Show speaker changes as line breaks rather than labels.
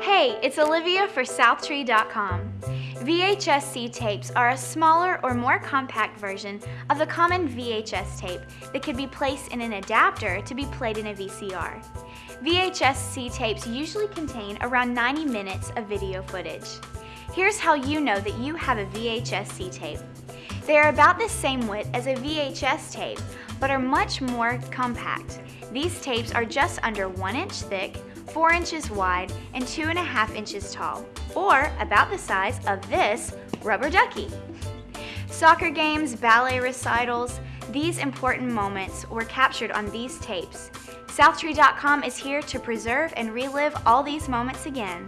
Hey, it's Olivia for Southtree.com. VHS-C tapes are a smaller or more compact version of the common VHS tape that could be placed in an adapter to be played in a VCR. VHS-C tapes usually contain around 90 minutes of video footage. Here's how you know that you have a VHS-C tape. They are about the same width as a VHS tape, but are much more compact. These tapes are just under 1 inch thick, 4 inches wide, and 2.5 inches tall, or about the size of this rubber ducky. Soccer games, ballet recitals, these important moments were captured on these tapes. Southtree.com is here to preserve and relive all these moments again.